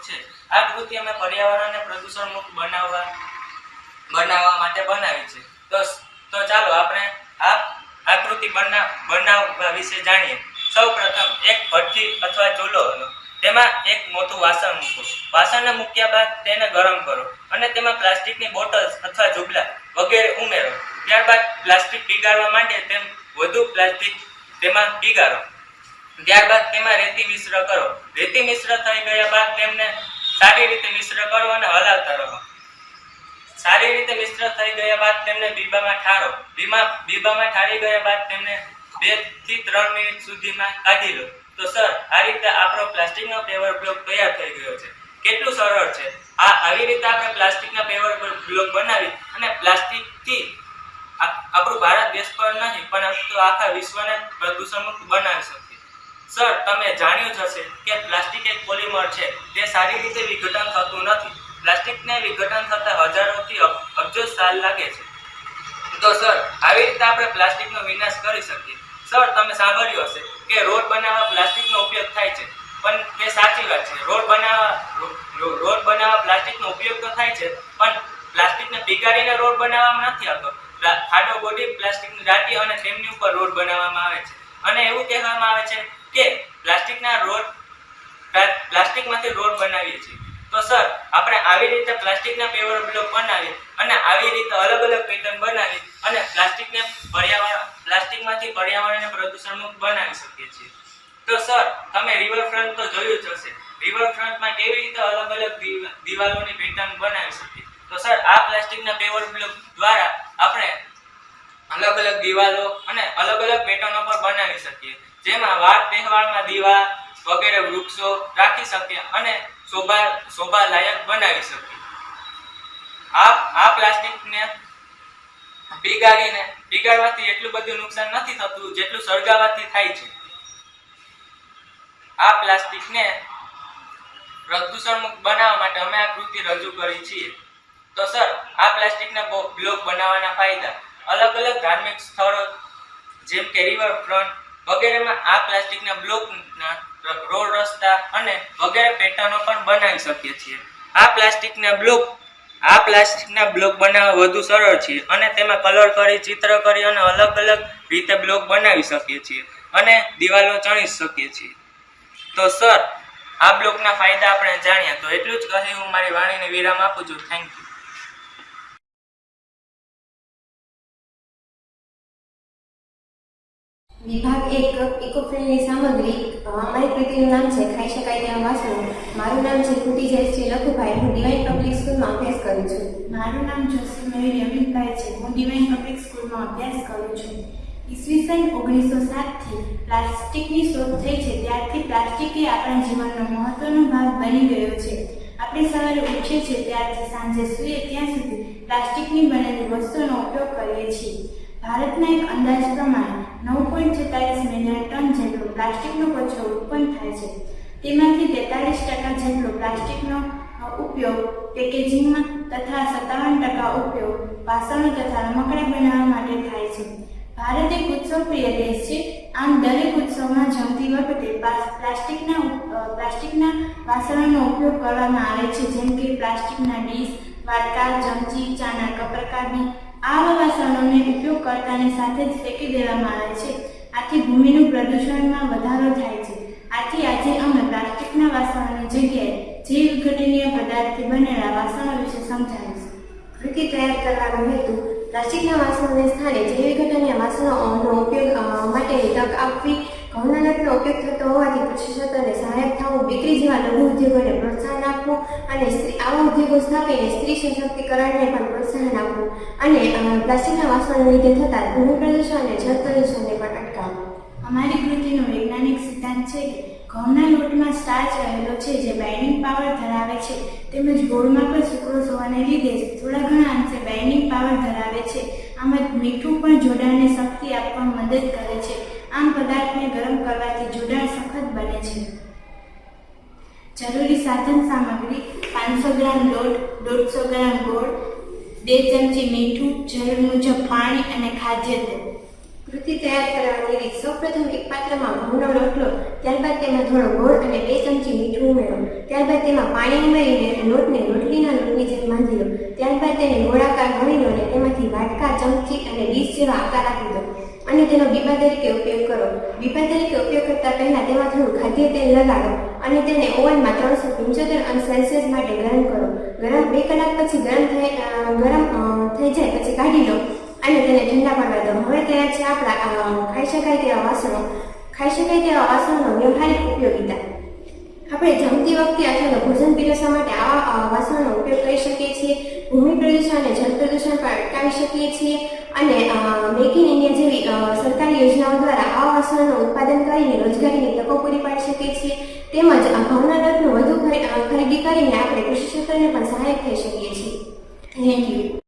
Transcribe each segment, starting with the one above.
Paper છે. આ કૃતિ અમે પર્યાવરણને પ્રદૂષણ મુક્ત બનાવવા બનાવવા માટે બનાવી છે. તો તો ચાલો આપણે આ આકૃતિ બના બનાવવા વિશે જાણીએ. સૌપ્રથમ એક ભઠ્ઠી અથવા ચૂલો તેમાં એક મોટું વાસણ મૂકો. વાસણને મૂક્યા બાદ તેને ગરમ કરો અને તેમાં પ્લાસ્ટિકની બોટલ્સ અથવા જુબલા વગેરે ઉમેરો. ત્યારબાદ પ્લાસ્ટિક પીગાળવા માટે તેમ વધુ પ્લાસ્ટિક તેમાં પીગાળો ત્યારબાદ તેમાં રેતી મિશ્ર કરો. રેતી મિશ્ર થઈ ગયા બાદ તેમને સારી રીતે મિશ્ર કરો અને હલાવતા રહો. સારી રીતે મિશ્ર થઈ ગયા બાદ તેમને બીબામાં ઠારો. બીમા બીબામાં ઠારી ગયા બાદ તેમને બેથી ત્રણ મિનિટ સુધીમાં કાઢી લો. તો સર, આ રીતે આપણો પ્લાસ્ટિકનો પેવર બ્લોક તૈયાર થઈ ગયો છે. કેટલું સરળ છે. આ આવી રીતે આપણે પ્લાસ્ટિકના પેવર બ્લોક બનાવી અને પ્લાસ્ટિકથી આપણું ભારત દેશ પર નહીં, પણ આખા વિશ્વને પ્રદૂષણ મુક્ત બનાવી શકીએ. સર, તમે જાણ્યું જ હશે કે પ્લાસ્ટિક એક પોલિમર છે. તે સારી રીતે વિઘટન થતું નથી. પ્લાસ્ટિકને વિઘટન થતાં હજારોથી અબજો સાલ લાગે છે. તો સર, આવી રીતે આપણે પ્લાસ્ટિકનો વિનાશ કરી શકીએ. સર, તમે સાંભળ્યું હશે કે રોડ બનાવવા પ્લાસ્ટિકનો ઉપયોગ થાય છે. પણ તે સાચી વાત છે. રોડ બનાવવા રોડ બનાવવા પ્લાસ્ટિકનો ઉપયોગ તો થાય છે, પણ પ્લાસ્ટિકને પીગાળીને રોડ બનાવવામાં નથી આવતો. ખાડો બોડી પ્લાસ્ટિકની દાટી અને તેમની ઉપર રોડ બનાવવામાં આવે છે. અને એવું કહેવામાં આવે છે કે પ્લાસ્ટિકના રોડ પ્લાસ્ટિકમાંથી રોડ બનાવીએ છીએ. તો સર, આપણે આવી રીતે પ્લાસ્ટિકના પેવર બ્લોક બનાવી અને આવી રીતે અલગ અલગ પેટર્ન બનાવી અને પ્લાસ્ટિકને પર્યાવરણ, પ્લાસ્ટિકમાંથી પર્યાવરણને પ્રદૂષણ મુક્ત બનાવી શકીએ છીએ. તો સર, તમે રિવરફ્રન્ટ તો જોયું જ હશે. રિવરફ્રન્ટમાં કેવી રીતે અલગ અલગ દિવા- દિવાલોની પેટર્ન બનાવી શકીએ? તો સર, આ પ્લાસ્ટિકના પેવર બ્લોક દ્વારા આપણે અલગ અલગ દિવાલો અને અલગ અલગ પેટર્નો પણ બનાવી શકીએ. જેમાં વાર તહેવારમાં દીવા વગેરે વૃક્ષો રાખી શકીએ અને શોભા શોભા બનાવી શકીએ. આ આ પ્લાસ્ટિકને પીગાળીને પીગાળવાથી એટલું બધું નુકસાન નથી થતું જેટલું સળગાવવાથી થાય છે. આ પ્લાસ્ટિકને પ્રદૂષણમુક્ત બનાવવા માટે અમે આ કૃતિ રજૂ કરી છીએ. તો સર, આ પ્લાસ્ટિકના બ્લોક બનાવવાના ફાયદા? અલગ અલગ ધાર્મિક સ્થળો, જેમ કે રિવરફ્રન્ટ વગેરેમાં આ પ્લાસ્ટિકના બ્લોકના રોડ રસ્તા અને વગેરે પેટર્નો પણ બનાવી શકીએ છીએ. આ પ્લાસ્ટિકના બ્લોક, આ પ્લાસ્ટિકના બ્લોક બનાવવા વધુ સરળ છે અને તેમાં કલર કરી, ચિત્ર કરી અને અલગ અલગ રીતે બ્લોક બનાવી શકીએ છીએ અને દિવાલો ચણી શકીએ છીએ. તો સર, આ બ્લોકના ફાયદા આપણે જાણ્યા તો એટલું જ કહી હું મારી વાણીને વિરામ આપું છું. થેન્ક યુ વિભાગ એક ઇકોફ્રેન્ડલી સામગ્રી અમારી કૃતિનું નામ છે, ખાઈ શકાય તેવા વાસણો. મારું નામ છે કુટી જયશ્રી લખુભાઈ. હું ડિવાઇન પબ્લિક સ્કૂલમાં અભ્યાસ કરું છું. મારું નામ જોશી મયુર અમિતભાઈ છે. હું ડિવાઇન પબ્લિક સ્કૂલમાં અભ્યાસ કરું છું. ઈસવીસન ઓગણીસો સાતથી પ્લાસ્ટિકની શોધ થઈ છે. ત્યારથી પ્લાસ્ટિક એ આપણા જીવનનો મહત્વનો ભાગ બની ગયો છે. આપણે સવારે ઉઠીએ છીએ. ત્યારથી સાંજે સૂઈએ. ત્યાં સુધી પ્લાસ્ટિકની બનેલી વસ્તુનો ઉપયોગ કરીએ છીએ. ભારતના એક અંદાજ પ્રમાણે નવ પોઈન્ટ છેતાલીસ મિલિયન ટન જેટલો પ્લાસ્ટિકનો કચરો ઉત્પન્ન થાય છે. તેમાંથી તેતાલીસ ટકા જેટલો પ્લાસ્ટિકનો ઉપયોગ પેકેજિંગમાં તથા સત્તાવન ટકા ઉપયોગ વાસણો તથા રમકડા બનાવવા માટે થાય છે. ભારત એક ઉત્સવપ્રિય દેશ છે. આમ દરેક ઉત્સવમાં જમતી વખતે પ્લાસ- પ્લાસ્ટિકના પ્લાસ્ટિકના વાસણોનો ઉપયોગ કરવામાં આવે છે. જેમ કે પ્લાસ્ટિકના ડીશ વાટકા ચમચી, ચાના કપ આવા વાસણોને ઉપયોગ કરતાની સાથે જ ફેંકી દેવામાં આવે છે. આથી ભૂમિનું પ્રદૂષણમાં વધારો થાય છે. આથી આજે અમે પ્લાસ્ટિકના વાસણોની જગ્યાએ જીવ વિઘટનીય પદાર્થથી બનેલા વાસણો વિશે સમજાવીશું. કૃતિ તૈયાર કરવાનો હેતુ, પ્લાસ્ટિકના વાસણોને સ્થાને જૈવિક ઘટનીય વાસણોનો ઉપયોગ માટે તક આપવી ઘઉંના લોટનો ઉપયોગ થતો હોવાથી પ્રશિક્ષકોને સહાયક થવું, દીકરી જેવા લઘુ ઉદ્યોગોને પ્રોત્સાહન આપવું અને સ્ત્રી, આવા ઉદ્યોગો સ્થાપીને સ્ત્રી સશક્તિકરણને પણ પ્રોત્સાહન આપવું અને પ્લાસ્ટિકના વાસણોને લીધે થતા ભૂમિ પ્રદૂષણ અને જળ પ્રદૂષણને પણ અટકાવવું. અમારી કૃતિનો વૈજ્ઞાનિક સિદ્ધાંત છે કે ઘઉંના લોટમાં સ્ટાર્ચ રહેલો છે જે બાઇન્ડિંગ પાવર ધરાવે છે, તેમજ ગોળમાં પણ સુક્રોસ હોવાને લીધે થોડા ઘણા અંશે બાઇન્ડિંગ પાવર ધરાવે છે. આમ મીઠું પણ જોડાણને શક્તિ આપવામાં મદદ કરે છે. આમ પદાર્થને ગરમ કરવાથી જોડાણ સખત બને છે. જરૂરી સાધન સામગ્રી પાંચસો ગ્રામ લોટ, દોઢસો ગ્રામ ગોળ, બે ચમચી મીઠું, જરૂર મુજબ પાણી અને ખાદ્ય તેલ. કૃતિ તૈયાર કરવાની રીત સૌપ્રથમ એક પાત્રમાં ઘઉંનો લોટ લો ત્યારબાદ તેમાં થોડો ગોળ અને બે ચમચી મીઠું ઉમેરો. ત્યારબાદ તેમાં પાણી ઉમેરીને લોટને રોટલીના લોટની જેમ બાંધી લો. ત્યારબાદ તેને ગોળાકાર ગણી લો અને તેમાંથી વાટકા, ચમચી અને ડીશ જેવા આકાર આપી દો. અને તેનો બીબા તરીકે ઉપયોગ કરો. બીબા તરીકે ઉપયોગ કરતા પહેલા તેમાં થોડું ખાદ્ય તેલ લગાડો અને તેને ઓવનમાં ત્રણસો પંચોતેર અંશ સેલ્સિયસ માટે ગરમ કરો. ગરમ બે કલાક પછી ગરમ થઈ ગરમ થઈ જાય પછી કાઢી લો અને તેને ઠંડા પાડવા દો. હવે તૈયાર છે આપણા ખાઈ શકાય તેવા વાસણો, ખાઈ શકાય તેવા વાસણનો વ્યવહારિક ઉપયોગિતા. આપણે જમતી વખતે અથવા ભોજન પીરસવા માટે આવા વાસણનો ઉપયોગ કરી શકીએ છીએ. ભૂમિ પ્રદૂષણ અને જળ પ્રદૂષણ પણ અટકાવી શકીએ છીએ અને મેક ઇન ઇન્ડિયા જેવી સરકારી યોજનાઓ દ્વારા આવા વાસણોનું ઉત્પાદન કરીને રોજગારીની તકો પૂરી પાડી શકીએ છીએ. તેમજ લોટનું વધુ ખરીદી કરીને આપણે કૃષિ ક્ષેત્રને પણ સહાયક થઈ શકીએ છીએ. થેન્ક યુ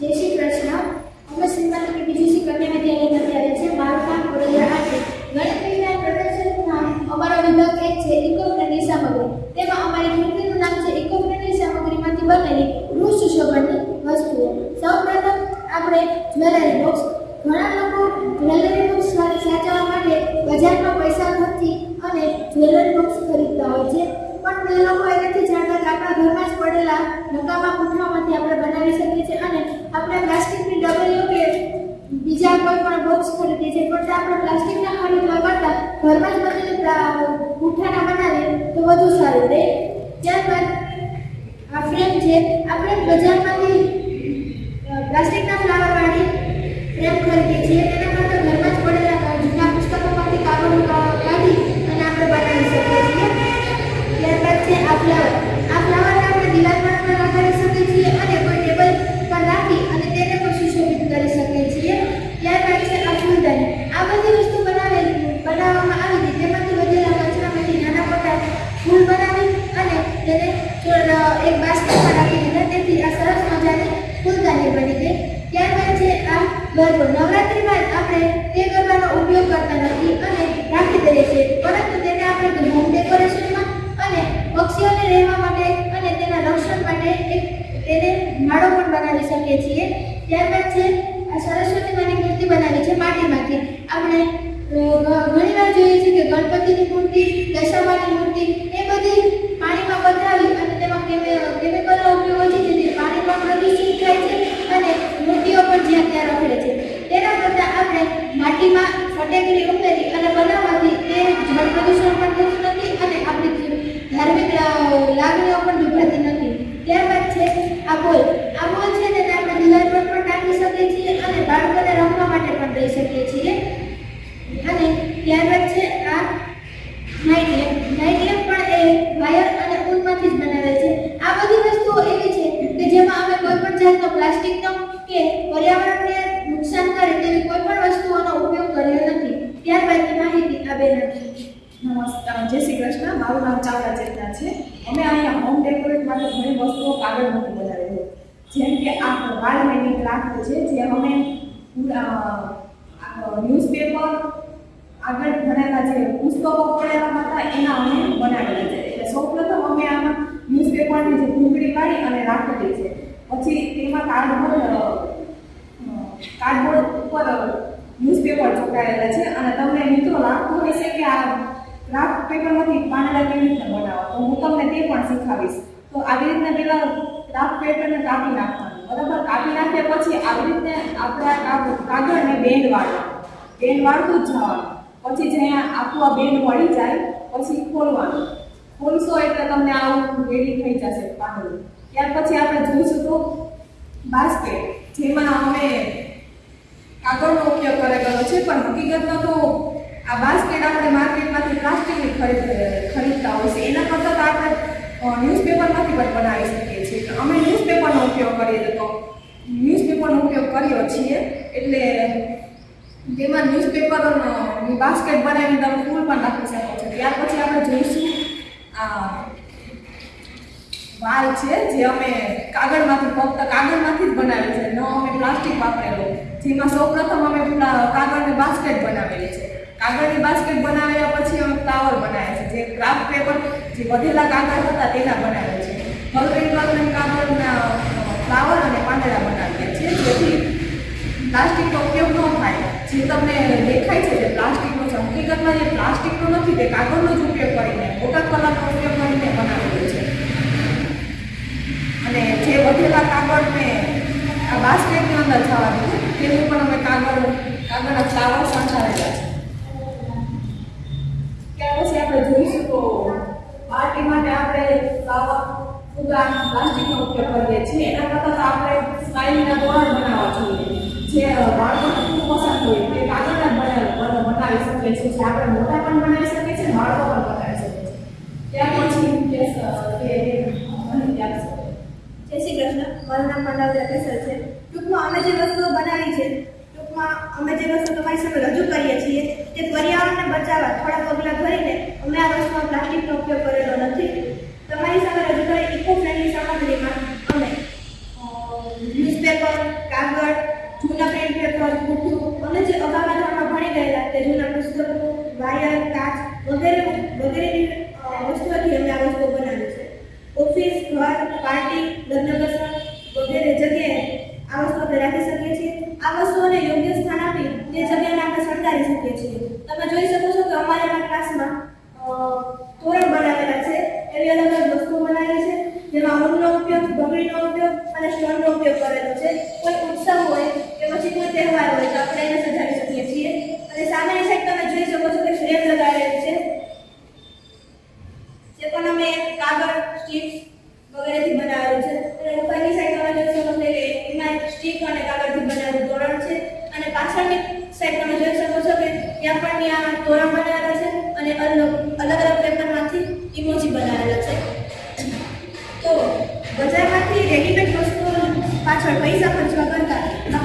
જય શ્રી કૃષ્ણ. અમે શ્રીમતી કે બીજી કન્યા વિદ્યાલય અત્યારે છે. નામ વડોદરા આરતી ગણિત વિજ્ઞાન પ્રદર્શનમાં અમારો વિભાગ એક છે ઇકો સામગ્રી. તેમાં અમારી કૃતિનું નામ છે ઇકો સામગ્રીમાંથી બનેલી વૃક્ષ સુશોભનની વસ્તુઓ. સૌપ્રથમ આપણે જ્વેલરી બોક્સ. ઘણા લોકો જ્વેલરી બોક્સ સાચવવા માટે બજારમાં પૈસા નથી અને જ્વેલરી બોક્સ ખરીદતા હોય છે. પણ એ લોકો એ નથી જાણતા કે આપણા ઘરમાં જ પડેલા નકામા પૂઠામાંથી આપણે બનાવી શકીએ છીએ અને આપણે પ્લાસ્ટિકની ડબલીઓ કે બીજા કોઈ પણ બોક્સ ખરીદીએ છીએ. પણ આપણે પ્લાસ્ટિકના ખરીદવા કરતાં ઘરમાં જ બનેલી પૂઠાના બનાવીએ તો વધુ સારું રહે. ત્યારબાદ આ ફ્રેમ છે, આપણે બજારમાંથી પ્લાસ્ટિકના ફ્લાવરવાળી ફ્રેમ ખરીદીએ છીએ. તેના કરતાં ઘરમાં છે આ ફ્લાવર આ ફ્લાવરને આપણે દિવાલ પર પણ લગાડી શકીએ છીએ અને કોઈ ટેબલ પર રાખી અને તેને પણ સુશોભિત કરી શકીએ છીએ. ત્યારબાદ છે આ ફૂલદાની આ બધી વસ્તુ બનાવેલી, બનાવવામાં આવી હતી. તેમાંથી વધેલા કચરામાંથી નાના મોટા ફૂલ બનાવી અને તેને એક બાસ્કેટમાં રાખી દીધા. તેથી આ સરસ મજાની ફૂલદાની બની ગઈ. ત્યારબાદ છે આ ગરબો. નવરાત્રિમાં આપણે તે ગરબાનો ઉપયોગ કરતા નથી અને રાખી દઈએ છીએ. પરંતુ તેને આપણે હોમ ડેકોરેશન પક્ષીઓને રહેવા માટે અને તેના રક્ષણ માટે એક તેને માળો પણ બનાવી શકીએ છીએ. ત્યારબાદ છે, આ સરસ્વતી માની મૂર્તિ બનાવી છે માટીમાંથી. આપણે ઘણીવાર જોઈએ છીએ કે ગણપતિની મૂર્તિ, દશામાની મૂર્તિ, એ બધી પાણીમાં પધરાવી અને તેમાં કેમે- કેમિકલનો ઉપયોગ હોય છે, જેથી પાણી પણ પ્રદૂષિત થાય છે અને મૂર્તિઓ પણ જ્યાં ત્યાં રખડે છે. તેના કરતાં આપણે માટીમાં ફટેકડી ઉમેરી અને બનાવવાથી તે જળ પ્રદૂષણ પણ થતું નથી અને આપણી ધાર્મિક લા- લાગણીઓ પણ દુભાતી નથી ત્યારબાદ છે આ બોલ આ બોલ છે તેને આપણે દિવાલ પર પણ ટાંકી શકીએ છીએ અને બાળકોને રમવા માટે પણ દઈ શકીએ છીએ. અને ત્યારબાદ છે આ નાઇટ લેમ્પ નાઇટ પણ એ વાયર અને ઊનમાંથી જ બનાવે છે. આ બધી વસ્તુઓ એવી છે કે જેમાં અમે કોઈ પણ જાતનો પ્લાસ્ટિકનો કે પર્યાવરણને નુકસાન કરે તેવી કોઈ પણ વસ્તુઓનો ઉપયોગ કર્યો નથી. ત્યારબાદની માહિતી આ બેન આપશે. નમસ્કાર. જય શ્રી કૃષ્ણ. મારું નામ ચાવડા ચેતના છે. અમે અહીંયા હોમ ડેકોરેટ માટે ઘણી વસ્તુઓ કાગળમાંથી હોય. જેમ કે આ હેંગિંગ રાખવું છે, જે અમે ન્યૂઝપેપર આગળ ભણેલા જે પુસ્તકો પડેલા હતા, એના અમે બનાવેલા છે. એટલે સૌપ્રથમ અમે આમાં ન્યૂઝપેપરની જે ભૂંગળી કાઢી અને રાખેલી છે. પછી તેમાં કાર્ડબોર્ડ કાર્ડબોર્ડ ઉપર ન્યૂઝપેપર ચોંટાડેલા છે. અને તમને મિત્રો લાગતું હશે કે આ ક્રાફ્ટ પેપરમાંથી પાંદડા કેવી રીતે બનાવો? તો હું તમને તે પણ શીખવાડીશ. તો આવી રીતના પેલા ક્રાફ્ટ પેપરને કાપી નાખવાનું. બરાબર? કાપી નાખ્યા પછી આવી રીતે આપણે કાગળને બેન્ડ વાળવા બેન્ડ વાળતું જ પછી જ્યાં આખું આ બેન્ડ વળી જાય, પછી ખોલવાનું. ખોલશો એટલે તમને આવું રેડી થઈ જશે પાંદડું ત્યાર પછી આપણે જોઈશું તો બાસ્કેટ જેમાં અમે કાગળનો ઉપયોગ કરેલો છે, પણ હકીકતમાં તો આ બાસ્કેટ આપણે માર્કેટમાંથી પ્લાસ્ટિકની ખરીદ, ખરીદતા હોય છે. એના કરતાં તો આપણે ન્યૂઝપેપરમાંથી પણ બનાવી શકીએ છીએ. અમે ન્યૂઝપેપરનો ઉપયોગ કરીએ તો ન્યૂઝપેપરનો ઉપયોગ કર્યો છીએ એટલે તેમાં ન્યૂઝપેપરની બાસ્કેટ બનાવીને તમે ફૂલ પણ રાખી શકો છો. ત્યાર પછી આપણે જોઈશું વાલ છે જે અમે કાગળમાંથી ફક્ત કાગળમાંથી જ બનાવેલી છે. ન અમે પ્લાસ્ટિક વાપરેલો. જેમાં સૌપ્રથમ અમે કાગળની બાસ્કેટ બનાવેલી છે. કાગળની બાસ્કેટ બનાવ્યા પછી અમે ફ્લાવર બનાવ્યા છે. જે ક્રાફ્ટ પેપર જે વધેલા કાગળ હતા તેના બનાવે છે. કલરિંગ કલરિંગ કાગળના ફ્લાવર અને પાંદડા બનાવીએ છે જેથી પ્લાસ્ટિકનો ઉપયોગ ન થાય. જે તમને દેખાય છે જે પ્લાસ્ટિકનો છે, હકીકતમાં જે પ્લાસ્ટિકનો નથી, તે કાગળનો જ ઉપયોગ કરીને, મોટા કલાનો ઉપયોગ કરીને બનાવેલો છે. અને જે વધેલા કાગળને આ બાસ્કેટની અંદર જવા દીધું, તેનું પણ અમે કાગળ, કાગળના ફ્લાવર સંચારેલા છે. ત્યાર પછી આપણે જોઈશું તો પાર્ટી માટે આપણે ફ્લાવર પ્લાસ્ટિકનો ઉપયોગ કરીએ છીએ. એના કરતાં આપણે સ્માઇલીના તોરણ બનાવવા જોઈએ. જે બાળકોને ખૂબ પસંદ હોય તે કાગળના બનાવી શકીએ છીએ જે આપણે મોટા પણ બનાવી શકીએ છીએ, બાળકો પણ બનાવી શકીએ છીએ ત્યાર પછી જય શ્રી કૃષ્ણ. મારું નામ પંડાલ કેસર છે. ટૂંકમાં અમે જે વસ્તુઓ બનાવી છે ટૂંકમાં અમે જે વસ્તુ તમારી સામે રજૂ કરીએ છીએ તે પર્યાવરણને બચાવવા, થોડા પગલાં ભરીને અમે આ વર્ષમાં પ્લાસ્ટિકનો ઉપયોગ કરેલો નથી તમારી સામે રજૂ કરેલ ઇકો ફ્રેન્ડલી સામગ્રીમાં અમે ન્યૂઝપેપર કાગળ જૂના પ્રિન્ટ પેપર પુઠ્ઠું અને જે અગાઉના ધોરણમાં ભણી ગયેલા તે જૂના પુસ્તકો વાયર કાચ વગેરે વગેરેની અ, વસ્તુઓથી અમે આ વસ્તુઓ બનાવી છે ઓફિસ ઘર પાર્ટી લગ્ન પ્રસંગ વગેરે જગ્યાએ આ વસ્તુ આપણે રાખી શકીએ છીએ આ વસ્તુઓને યોગ્ય સ્થાન આપી તે જગ્યાને આપણે શણગારી શકીએ છીએ તમે જોઈ શકો છો કે અમારા ક્લાસમાં અ, તોરણ બનાવેલા છે એવી અલગ અલગ વસ્તુઓ બનાવેલી છે જેમાં ઊનનો ઉપયોગ બગડીનો ઉપયોગ અને સ્ટોનનો ઉપયોગ કરેલો છે કોઈ ઉત્સવ હોય કે પછી કોઈ તહેવાર હોય તો આપણે એને સજાવી શકીએ છીએ અને સામેની સાઈડ તમે જોઈ શકો છો કે ફ્રેમ લગાવેલી છે જે પણ અમે કાગળ સ્ટીક વગેરેથી બનાવેલું છે અને ઉપરની સાઈડ તમે જોઈ શકો છો કે એમાં સ્ટીક અને કાગળથી બનાવેલું તોરણ છે અને પાછળની સાઈડ તમે જોઈ શકો છો કે ત્યાં પણ ત્યાં તોરણ બનાવેલા છે અને અલગ અલગ અલગ પેપરમાંથી ઇમોજી બનાવેલા છે તો બજારમાંથી રેડીમેડ વસ્તુઓ પાછળ પૈસા ખર્ચવા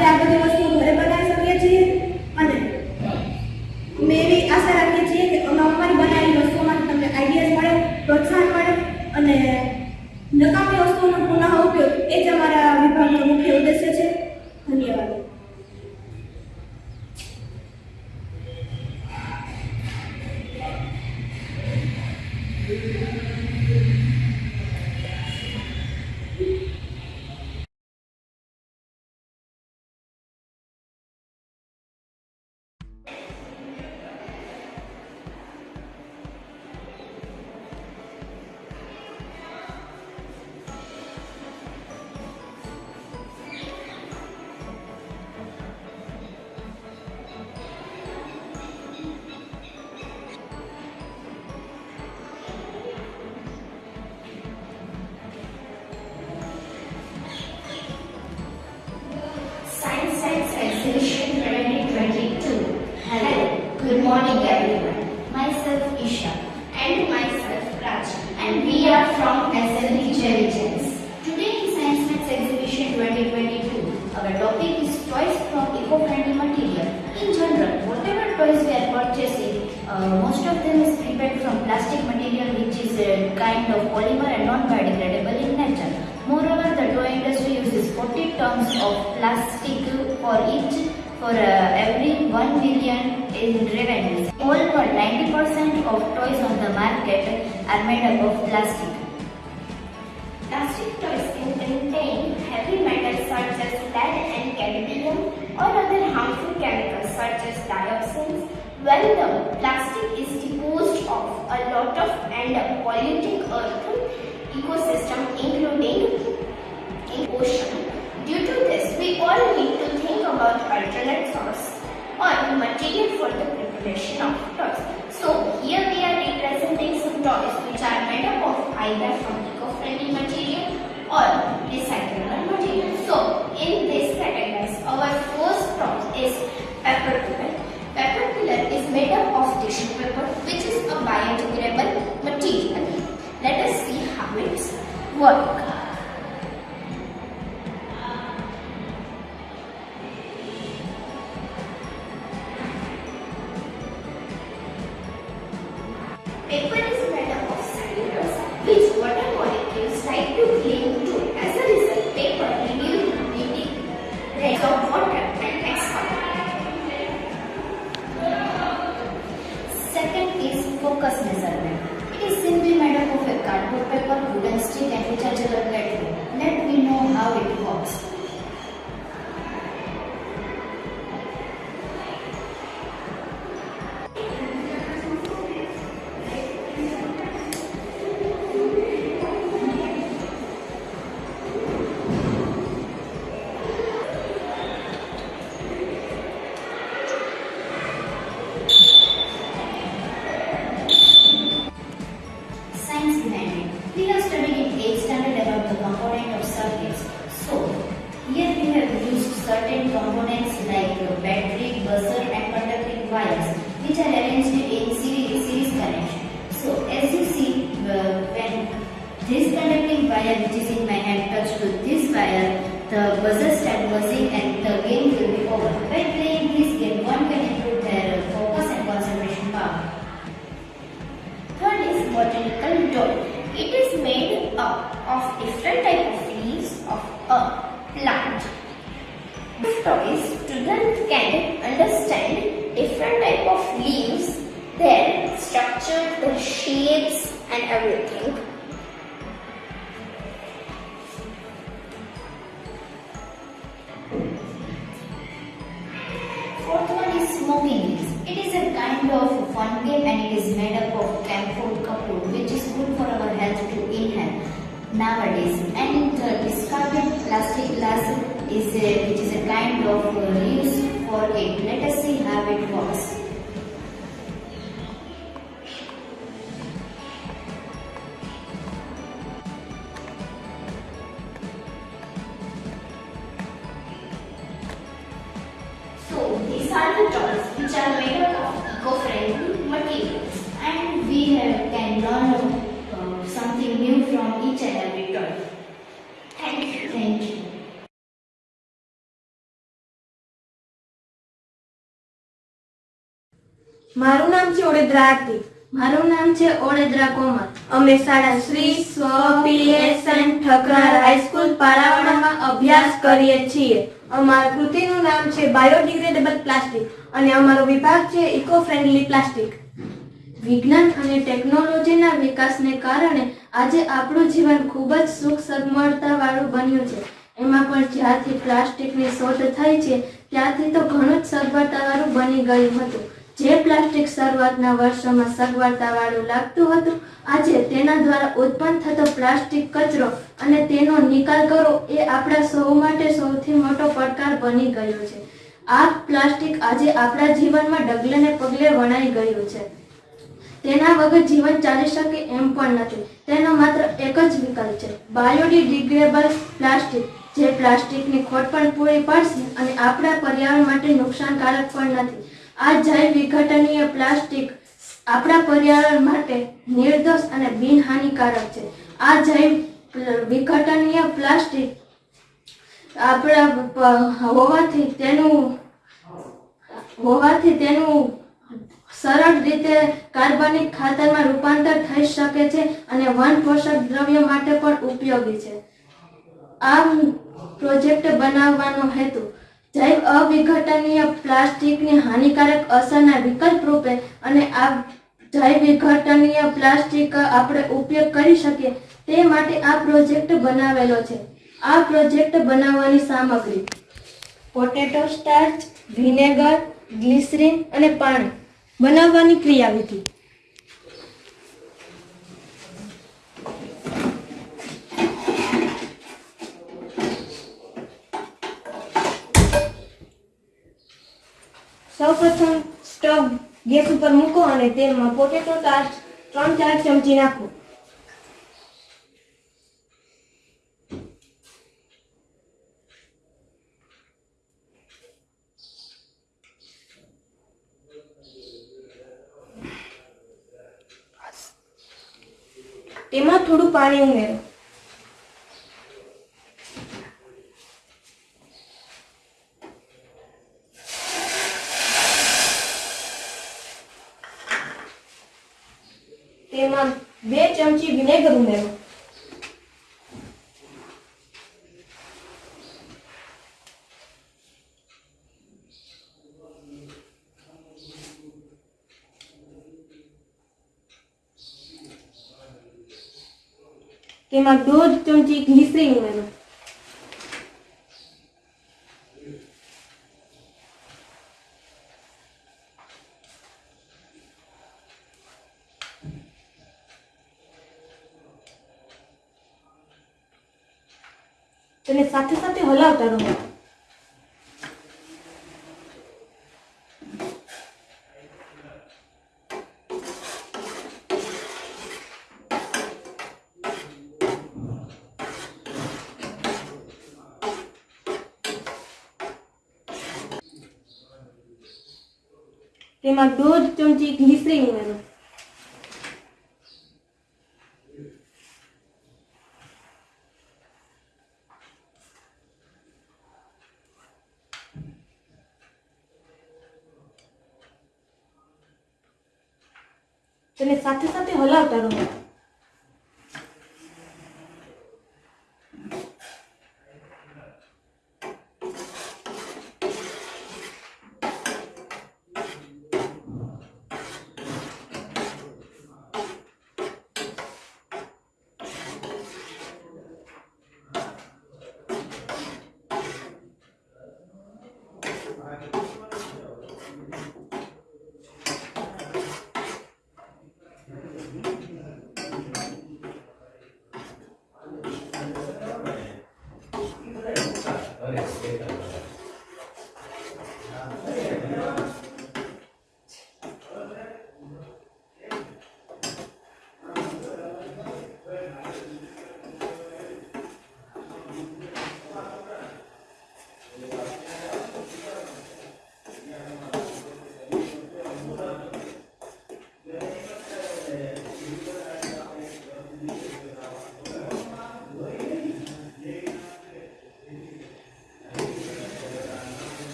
કરતાં morning everyone. Myself Isha and myself Raj and we are from SLB Gems. Today in Science Exhibition 2022, our topic is toys from eco-friendly material. In general, whatever toys we are purchasing, uh, most of them is prepared from plastic material which is a kind of polymer and non-biodegradable in nature. Moreover, the toy industry uses 40 tons of plastic for each for uh, every 1 million in revenues. Over 90% of toys on the market are made up of plastic. Plastic toys can contain heavy metals such as lead and cadmium or other harmful chemicals such as dioxins. Well, the plastic is disposed of a lot of and polluting earth ecosystem including in ocean. Due to this, we all need to think about alternate source or material for the preparation of toys. So here we are representing some toys which are made up of either from eco-friendly material or recyclable material. So in this category, our first toy is paper pillar. Paper pillar is made up of tissue paper which is a biodegradable material. Let us see how it works. And it is made up of camphor kapoor which is good for our health to inhale nowadays. And the discarded plastic glass is a, which is a kind of uh, use for it. Let us see how it works. ઓડેદ્રા આરતી મારું નામ છે ઓળેદ્રા કોમલ. અમે શાળા શ્રી સ્વપીએસએન Thakrar high school પારાવાડામાં અભ્યાસ કરીએ છીએ. અમારા કૃતિનું નામ છે બાયોડિગ્રેડેબલ પ્લાસ્ટિક અને અમારો વિભાગ છે ઇકો ફ્રેન્ડલી પ્લાસ્ટિક. વિજ્ઞાન અને ટેકનોલોજીના વિકાસને કારણે આજે આપણું જીવન ખૂબ જ સુખ સગમળતાવાળું બન્યું છે. એમાં પણ જ્યારથી પ્લાસ્ટિકની શોધ થઈ છે ત્યારથી તો ઘણું જ સગવડતાવાળું બની ગયું હતું. જે પ્લાસ્ટિક શરૂઆતના વર્ષોમાં સગવડતાવાળું લાગતું હતું, આજે તેના દ્વારા ઉત્પન્ન થતો પ્લાસ્ટિક કચરો અને તેનો નિકાલ કરવો એ આપણા સૌ માટે સૌથી મોટો પડકાર બની ગયો છે. આ પ્લાસ્ટિક આજે આપણા જીવનમાં ડગલે પગલે વણાઈ ગયું છે. તેના વગર જીવન ચાલી શકે એમ પણ નથી. તેનો માત્ર એક જ વિકલ્પ છે. બાયોડિગ્રેડેબલ પ્લાસ્ટિક, જે પ્લાસ્ટિકની ખોટ પણ પૂરી પાડશે અને આપણા પર્યાવરણ માટે નુકસાનકારક પણ નથી. આ જૈવ વિઘટનીય પ્લાસ્ટિક આપણા પર્યાવરણ માટે નિર્દોષ અને બિનહાનિકારક છે. આ જૈવ વિઘટનીય પ્લાસ્ટિક આપણા હોવાથી તેનું હોવાથી તેનું સરળ રીતે કાર્બનિક ખાતરમાં રૂપાંતર થઈ શકે છે અને વન પોષક દ્રવ્ય માટે પણ ઉપયોગી છે. આ પ્રોજેક્ટ બનાવવાનો હેતુ જૈવ અવિઘટનીય પ્લાસ્ટિકની હાનિકારક અસરના વિકલ્પ રૂપે અને આ જૈવ વિઘટનીય પ્લાસ્ટિક આપણે ઉપયોગ કરી શકીએ તે માટે આ પ્રોજેક્ટ બનાવેલો છે. આ પ્રોજેક્ટ બનાવવાની સામગ્રી પોટેટો સ્ટાર્ચ, વિનેગર, ગ્લિસરીન અને પાણી બનાવવાની ક્રિયાવિધિ સૌપ્રથમ સ્ટવ ગેસ ઉપર મૂકો અને તેલમાં પોટેટો સ્ટાર્ચ ત્રણ ચાર ચમચી નાખો. તેમાં થોડું પાણી ઉમેરો. તેમાં બે ચમચી વિનેગર ઉમેરો. તેમાં દોઢ ચમચી ગ્લિસરીન ઉમેરો. એને સાથે સાથે હલાવતા રહો. તેમાં દોઢ ચમચી ગ્લિસરીન ઉમેરો તેને સાથે સાથે હલાવતા રહો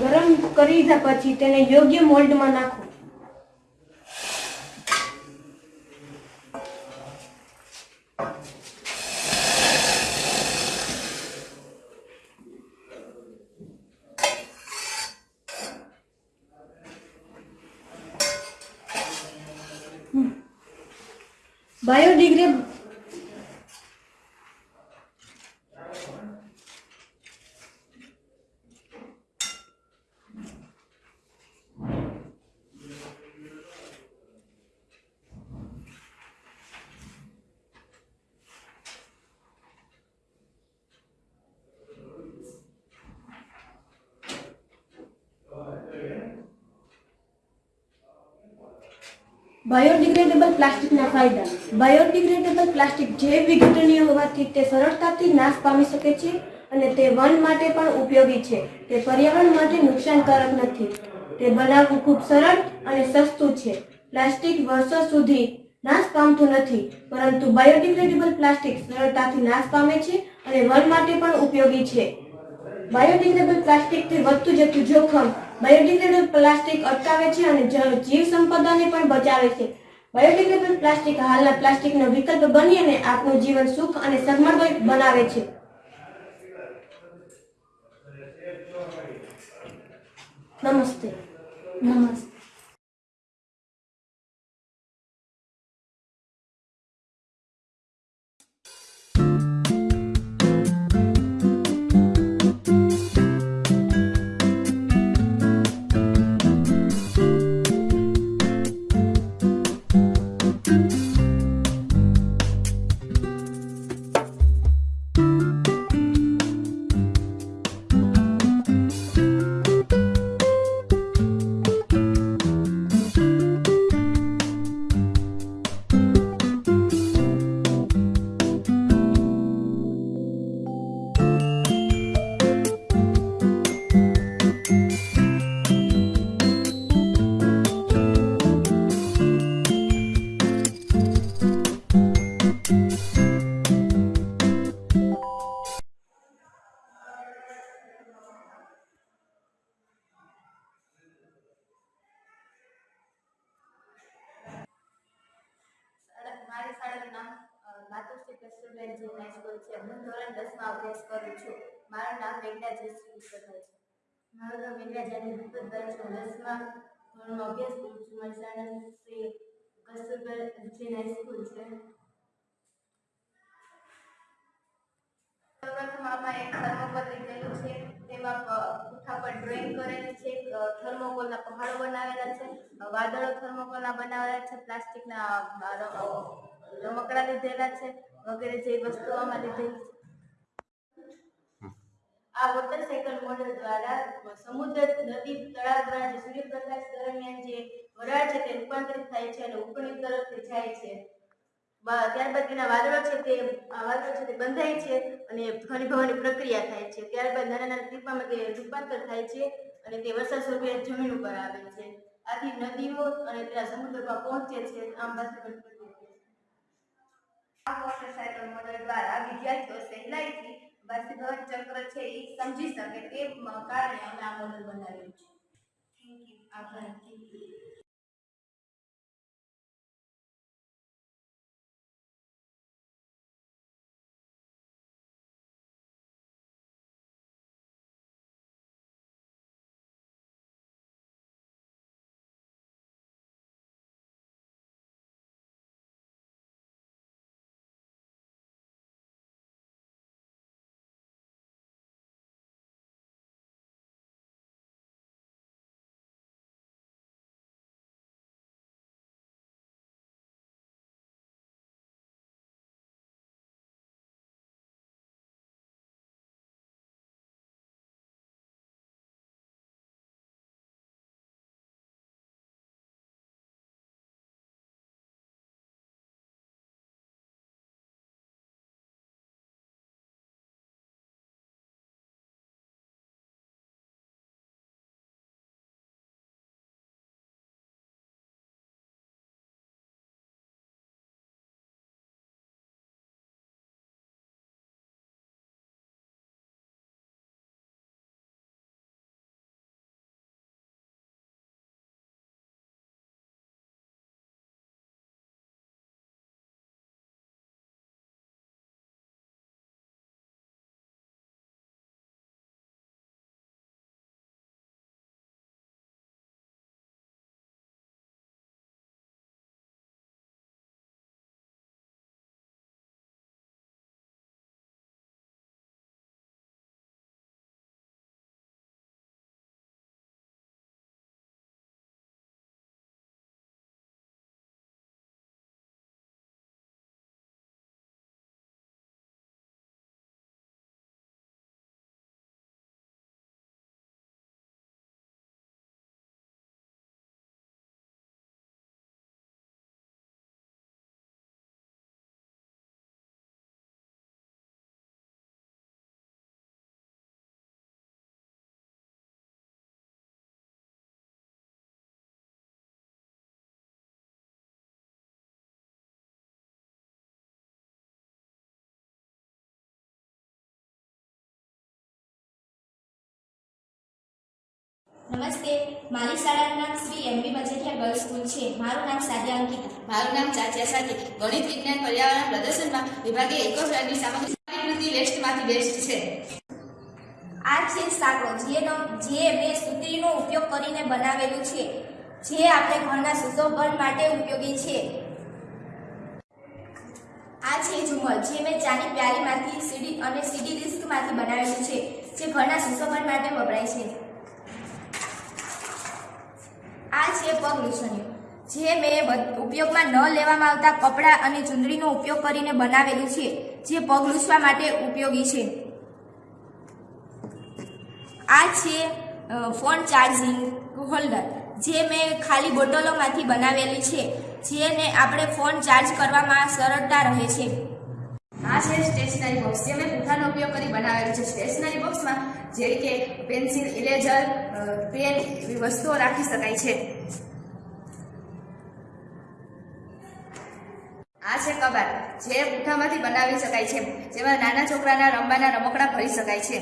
ગરમ કરી લીધા પછી તેને યોગ્ય મોલ્ડમાં નાખો. બાયોડિગ્રેડ બાયોડિગ્રેડેબલ પ્લાસ્ટિકના ફાયદા. બાયોડિગ્રેડેબલ પ્લાસ્ટિક જૈવ વિઘટનીય હોવાથી તે સરળતાથી નાશ પામી શકે છે અને તે વન માટે પણ ઉપયોગી છે. તે પર્યાવરણ માટે નુકસાનકારક નથી. તે બનાવવું ખૂબ સરળ અને સસ્તું છે. પ્લાસ્ટિક વર્ષો સુધી નાશ પામતું નથી, પરંતુ બાયોડિગ્રેડેબલ પ્લાસ્ટિક સરળતાથી નાશ પામે છે અને વન માટે પણ ઉપયોગી છે. બાયોડિગ્રેડેબલ પ્લાસ્ટિકથી વધતું જતું જોખમ બાયોડિગ્રેડેબલ પ્લાસ્ટિક અટકાવે છે અને જીવ સંપદાને પણ બચાવે છે. બાયોડિગ્રેડેબલ પ્લાસ્ટિક હાલના પ્લાસ્ટિકનો વિકલ્પ બની અને આપણું જીવન સુખ અને સગમળમય બનાવે છે. નમસ્તે. નમસ્તે. માતુશ્રી જે હાઈસ્કૂલ છે. હું ધોરણ દસમાં અભ્યાસ કરું છું. મારું નામ મેઘના જયશ્રી વિશ્વભાઈ છે. મારું નામ મેઘના જાની ભૂપતભાઈ છે દસમા ધોરણમાં અભ્યાસ કરું છું. શાળાનું શ્રી કસ્તુરબેન જી હાઈસ્કૂલ છે. સૌપ્રથમ એક થર્મોકોલ લીધેલું છે. તેમાં પુઠ્ઠા પર ડ્રોઈંગ કરેલી છે. થર્મોકોલના પહાડો બનાવેલા છે. વાદળો થર્મોકોલના બનાવેલા છે. પ્લાસ્ટિકના રમકડા લીધેલા છે. વગેરે જેવી વસ્તુઓ આમાં લીધેલી છે આ વોટર સાયકલ મોડેલ દ્વારા સમુદ્ર નદી તળાવ દ્વારા જે સૂર્યપ્રકાશ દરમિયાન જે વરાળ છે તે રૂપાંતરિત થાય છે અને ઉપરની તરફ જાય છે. ત્યારબાદ તેના વાદળો છે તે વાદળો છે તે બંધાય છે અને ઘનીભવનની પ્રક્રિયા થાય છે. ત્યારબાદ નાના નાના ટીપામાં તે રૂપાંતર થાય છે અને તે વરસાદ સ્વરૂપે જમીન ઉપર આવે છે. આથી નદીઓ અને ત્યાં સમુદ્રમાં પહોંચે છે. આમ છે. આ વોટર સાયકલ મોડેલ દ્વારા વિદ્યાર્થીઓ સહેલાઈથી બાષ્પીભવન ચક્ર છે એ સમજી શકે તે કારણે અમે આ મોડલ બનાવ્યું છે. થેન્ક યુ આભાર. નમસ્તે મારી શાળાનું નામ Shri MB Majethia girls school છે. મારું નામ સાધ્યા અંકિતા. મારું નામ ચાચિયા સાથે ગણિત વિજ્ઞાન પર્યાવરણ પ્રદર્શનમાં વિભાગે ઇકોફ્રેન્ડલી સામગ્રી કૃતિ વેસ્ટમાંથી બેસ્ટ છે. આ છે સાંકળો. જેનો જે મેં સુતરીનો ઉપયોગ કરીને બનાવેલું છે. જે આપણે ઘરના સુશોભન માટે ઉપયોગી છે. આ છે ઝુમર જે મેં ચાની પ્યારીમાંથી સીડી અને સીડી ડિસ્કમાંથી બનાવેલું છે જે ઘરના સુશોભન માટે વપરાય છે. આ છે પગ લૂછણીઓ. જે મેં ઉપયોગમાં ન લેવામાં આવતા કપડાં અને ચૂંદડીનો ઉપયોગ કરીને બનાવેલું છે, જે પગ લૂછવા માટે ઉપયોગી છે. આ છે ફોન ચાર્જિંગ હોલ્ડર. જે મેં ખાલી બોટલોમાંથી બનાવેલી છે, જેને આપણે ફોન ચાર્જ કરવામાં સરળતા રહે છે. આ છે સ્ટેશનરી બોક્સ જે મેં પૂઠાનો ઉપયોગ કરી બનાવેલું છે. સ્ટેશનરી બોક્સમાં જેવી કે પેન્સિલ ઇરેઝર પેન એવી વસ્તુઓ રાખી શકાય છે. આ છે કબાટ. જે પૂઠામાંથી બનાવી શકાય છે. જેમાં નાના છોકરાના રમવાના રમકડા ભરી શકાય છે.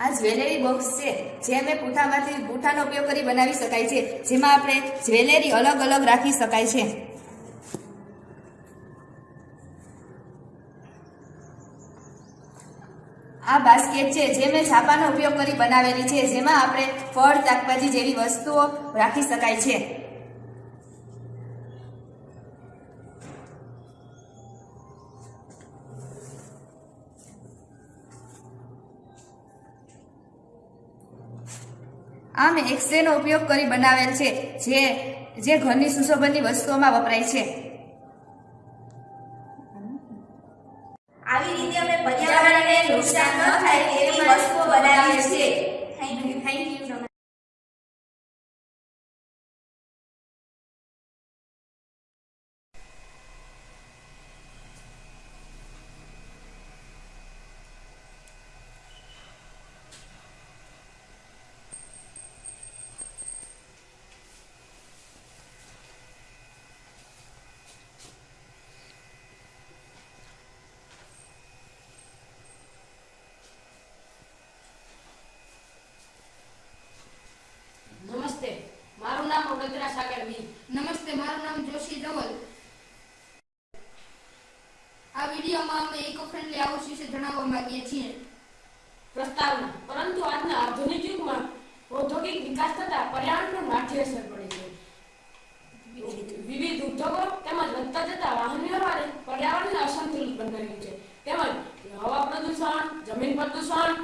આ જ્વેલરી બોક્સ છે, જે અમે પૂઠામાંથી પૂઠાનો ઉપયોગ કરી બનાવી શકાય છે, જેમાં આપણે જ્વેલરી અલગ અલગ રાખી શકાય છે. આ બાસ્કેટ છે, જે મેં છાપાનો ઉપયોગ કરી બનાવેલી છે, જેમાં આપણે ફળ, શાકભાજી જેવી વસ્તુઓ રાખી શકાય છે. આમ એક્સરેનો ઉપયોગ કરી બનાવેલ છે જે જે ઘરની સુશોભનની વસ્તુઓમાં વપરાય છે આવી રીતે અમે પર્યાવરણને નુકસાન ન થાય તેવી વસ્તુઓ બનાવીએ છીએ થેન્ક યુ થેન્ક યુ નમસ્તે મારું નામ વડોદરા સાગર બી નમસ્તે મારું નામ જોશી ધવલ આ વિડીયોમાં અમે ઇકો ફ્રેન્ડલી હાઉસ વિશે જણાવવા માંગીએ છીએ પ્રસ્તાવના પરંતુ આજના આધુનિક યુગમાં ઔદ્યોગિક વિકાસ થતા માઠી અસર પડે છે વિવિધ ઉદ્યોગો તેમજ વધતા જતા વાહન વ્યવહારે પર્યાવરણને અસંતુલિત બનાવ્યું છે. તેમજ હવા પ્રદૂષણ જમીન પ્રદૂષણ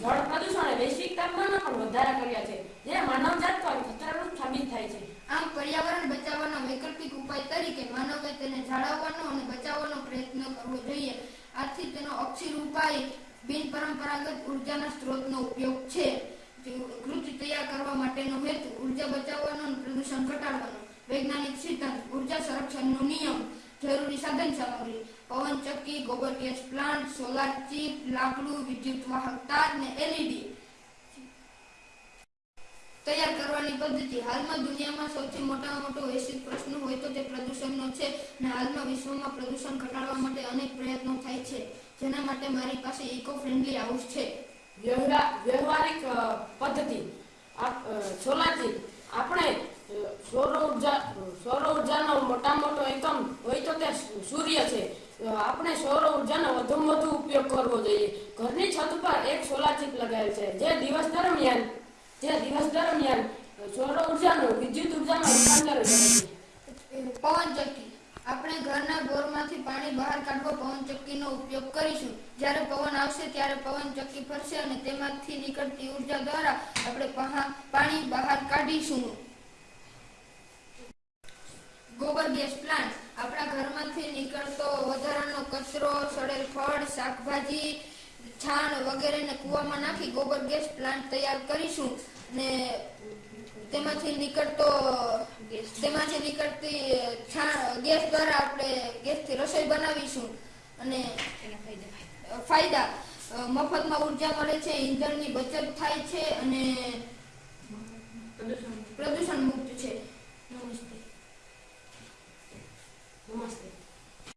જળ પ્રદૂષણ વૈશ્વિક તાપમાનમાં પણ વધારા કર્યા છે જે માનવજાત પર ખતરારૂપ સાબિત થાય છે. આમ પર્યાવરણ બચાવવાનો વૈકલ્પિક ઉપાય તરીકે માનવે તેને જાળવવાનો અને બચાવવાનો પ્રયત્ન કરવો જોઈએ. આથી તેનો અક્ષીર ઉપાય બિન પરંપરાગત ઉર્જાના સ્ત્રોતનો ઉપયોગ છે. કૃતિ તૈયાર કરવા માટેનો હેતુ ઊર્જા બચાવવાનો અને પ્રદૂષણ ઘટાડવાનો. વૈજ્ઞાનિક સિદ્ધાંત, ઊર્જા સંરક્ષણનો નિયમ, જરૂરી સાધન સામગ્રી, પવન ચક્કી, ગોબર ગેસ પ્લાન્ટ, સોલાર ચીપ, લાકડું, વિદ્યુત વાહક તાર ને એલઈડી તૈયાર કરવાની પદ્ધતિ. હાલમાં દુનિયામાં સૌથી મોટામાં મોટો વૈશ્વિક પ્રશ્ન હોય તો તે પ્રદૂષણનો છે અને હાલમાં વિશ્વમાં પ્રદૂષણ ઘટાડવા માટે અનેક પ્રયત્નો થાય છે. જેના માટે મારી પાસે ઇકો ફ્રેન્ડલી હાઉસ છે. વ્યવહારિક પદ્ધતિ. સોલારથી આપણે સૌર ઊર્જા, સૌર ઉર્જાનો મોટા મોટો એકમ હોય તો તે સૂર્ય છે. આપણે સૌર ઉર્જાનો વધુમાં વધુ ઉપયોગ કરવો જોઈએ. ઘરની છત પર એક સોલાર ચીપ લગાવેલ છે. જે દિવસ દરમિયાન, જે દિવસ દરમિયાન સૌર ઉર્જાનું વિદ્યુત ઉર્જામાં રૂપાંતર કરે છે. પવન ચક્કી. આપણે ઘરના બોરમાંથી પાણી બહાર કાઢવા પવન ચક્કીનો ઉપયોગ કરીશું. જ્યારે પવન આવશે ત્યારે પવન ચક્કી ફરશે અને તેમાંથી નીકળતી ઊર્જા દ્વારા આપણે પાણી બહાર કાઢીશું. ગોબર ગેસ પ્લાન્ટ. આપણા ઘરમાંથી નીકળતો વધારાનો કચરો, સડેલ ફળ, શાકભાજી, છાણ વગેરેને કૂવામાં નાખી ગોબર ગેસ પ્લાન્ટ તૈયાર કરીશું. ને તેમાંથી નીકળતો તેમાંથી નીકળતી ગેસ દ્વારા આપણે ગેસથી રસોઈ બનાવીશું. અને ફાયદા મફતમાં ઊર્જા મળે છે ઈંધણની બચત થાય છે અને પ્રદૂષણ મુક્ત છે. નમસ્તે. નમસ્તે.